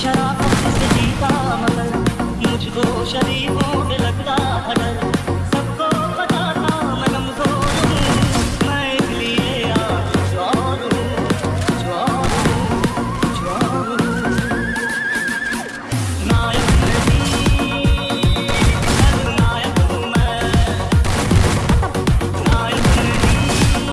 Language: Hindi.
शराब से जीता मतलब मुझको शरीफों में लगता